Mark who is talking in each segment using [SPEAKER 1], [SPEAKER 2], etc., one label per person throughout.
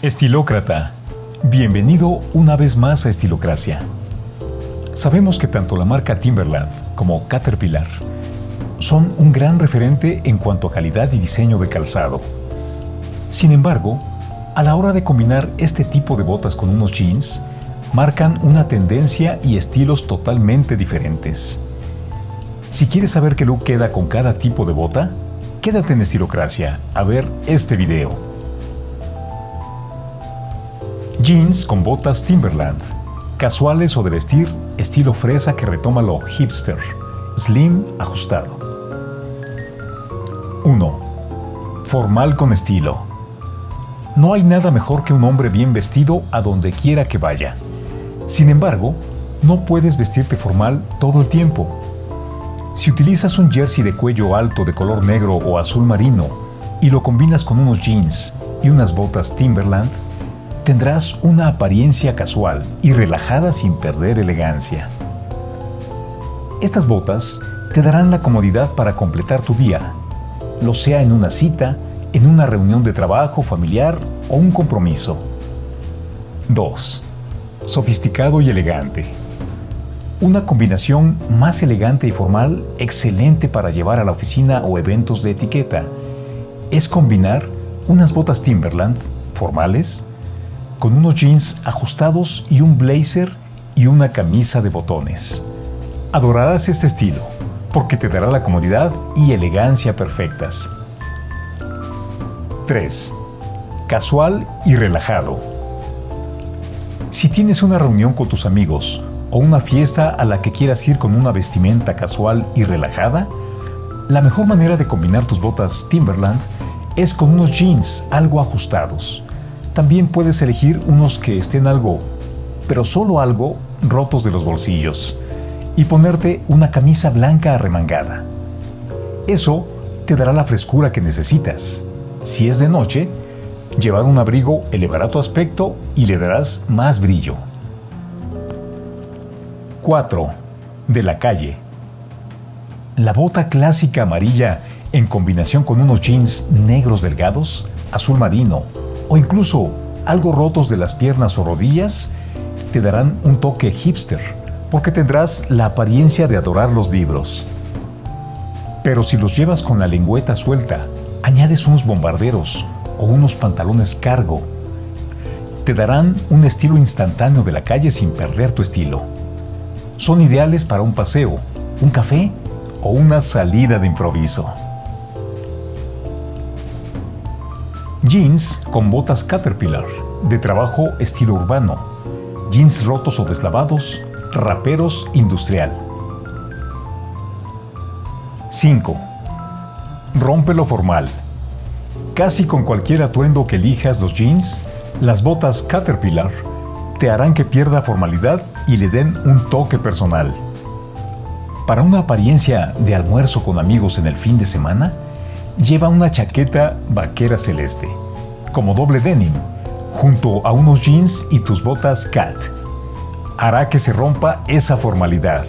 [SPEAKER 1] Estilócrata, bienvenido una vez más a Estilocracia. Sabemos que tanto la marca Timberland como Caterpillar son un gran referente en cuanto a calidad y diseño de calzado. Sin embargo, a la hora de combinar este tipo de botas con unos jeans, marcan una tendencia y estilos totalmente diferentes. Si quieres saber qué look queda con cada tipo de bota, quédate en Estilocracia a ver este video. Jeans con botas Timberland. Casuales o de vestir, estilo fresa que retoma lo hipster. Slim ajustado. 1. Formal con estilo. No hay nada mejor que un hombre bien vestido a donde quiera que vaya. Sin embargo, no puedes vestirte formal todo el tiempo. Si utilizas un jersey de cuello alto de color negro o azul marino y lo combinas con unos jeans y unas botas Timberland, tendrás una apariencia casual y relajada sin perder elegancia. Estas botas te darán la comodidad para completar tu día, lo sea en una cita, en una reunión de trabajo, familiar o un compromiso. 2. Sofisticado y elegante. Una combinación más elegante y formal, excelente para llevar a la oficina o eventos de etiqueta, es combinar unas botas Timberland formales con unos jeans ajustados y un blazer y una camisa de botones. Adorarás este estilo, porque te dará la comodidad y elegancia perfectas. 3. Casual y relajado. Si tienes una reunión con tus amigos o una fiesta a la que quieras ir con una vestimenta casual y relajada, la mejor manera de combinar tus botas Timberland es con unos jeans algo ajustados, también puedes elegir unos que estén algo, pero solo algo, rotos de los bolsillos y ponerte una camisa blanca arremangada. Eso te dará la frescura que necesitas. Si es de noche, llevar un abrigo elevará tu aspecto y le darás más brillo. 4. De la calle. La bota clásica amarilla en combinación con unos jeans negros delgados, azul marino o incluso algo rotos de las piernas o rodillas, te darán un toque hipster, porque tendrás la apariencia de adorar los libros. Pero si los llevas con la lengüeta suelta, añades unos bombarderos o unos pantalones cargo, te darán un estilo instantáneo de la calle sin perder tu estilo. Son ideales para un paseo, un café o una salida de improviso. Jeans con botas Caterpillar, de trabajo estilo urbano. Jeans rotos o deslavados, raperos industrial. 5. Rompe lo formal. Casi con cualquier atuendo que elijas los jeans, las botas Caterpillar te harán que pierda formalidad y le den un toque personal. Para una apariencia de almuerzo con amigos en el fin de semana, lleva una chaqueta vaquera celeste, como doble denim, junto a unos jeans y tus botas cat. Hará que se rompa esa formalidad.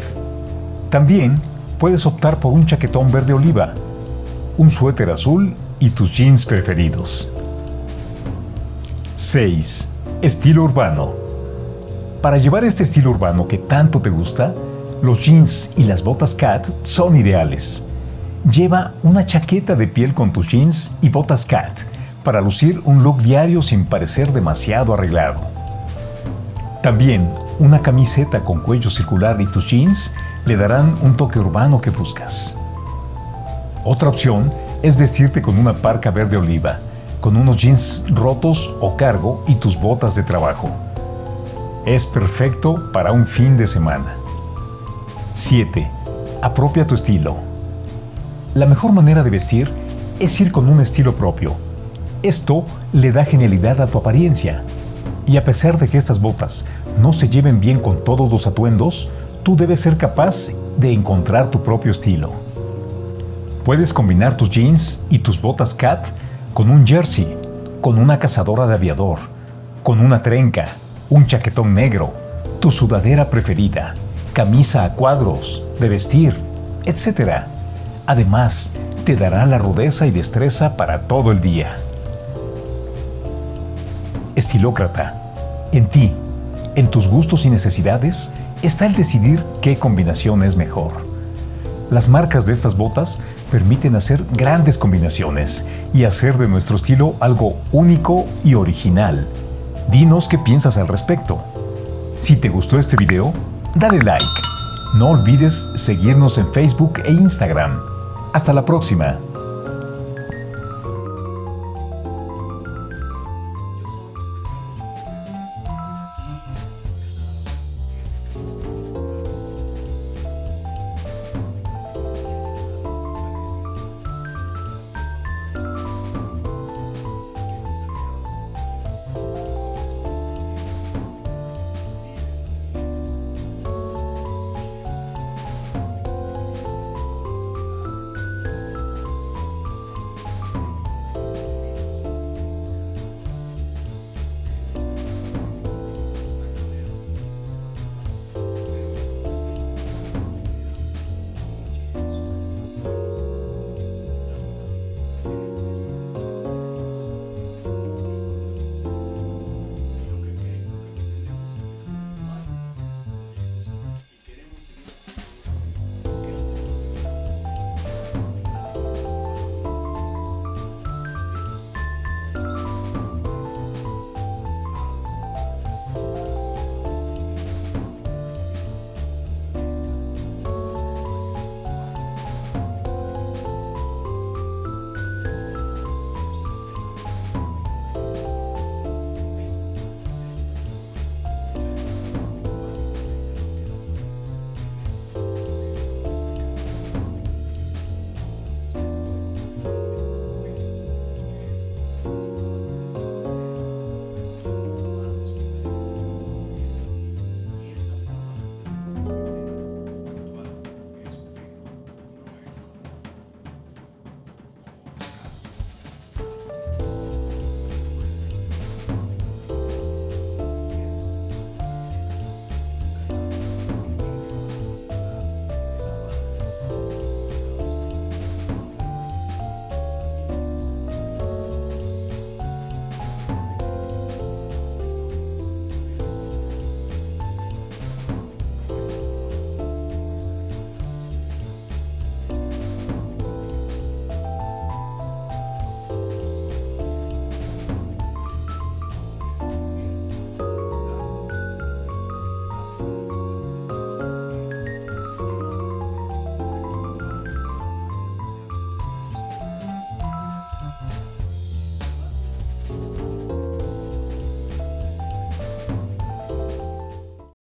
[SPEAKER 1] También puedes optar por un chaquetón verde oliva, un suéter azul y tus jeans preferidos. 6. Estilo urbano. Para llevar este estilo urbano que tanto te gusta, los jeans y las botas cat son ideales. Lleva una chaqueta de piel con tus jeans y botas cat para lucir un look diario sin parecer demasiado arreglado. También una camiseta con cuello circular y tus jeans le darán un toque urbano que buscas. Otra opción es vestirte con una parca verde oliva, con unos jeans rotos o cargo y tus botas de trabajo. Es perfecto para un fin de semana. 7. Apropia tu estilo. La mejor manera de vestir es ir con un estilo propio. Esto le da genialidad a tu apariencia. Y a pesar de que estas botas no se lleven bien con todos los atuendos, tú debes ser capaz de encontrar tu propio estilo. Puedes combinar tus jeans y tus botas cat con un jersey, con una cazadora de aviador, con una trenca, un chaquetón negro, tu sudadera preferida, camisa a cuadros, de vestir, etc. Además, te dará la rudeza y destreza para todo el día. Estilócrata, en ti, en tus gustos y necesidades, está el decidir qué combinación es mejor. Las marcas de estas botas permiten hacer grandes combinaciones y hacer de nuestro estilo algo único y original. Dinos qué piensas al respecto. Si te gustó este video, dale like. No olvides seguirnos en Facebook e Instagram. Hasta la próxima.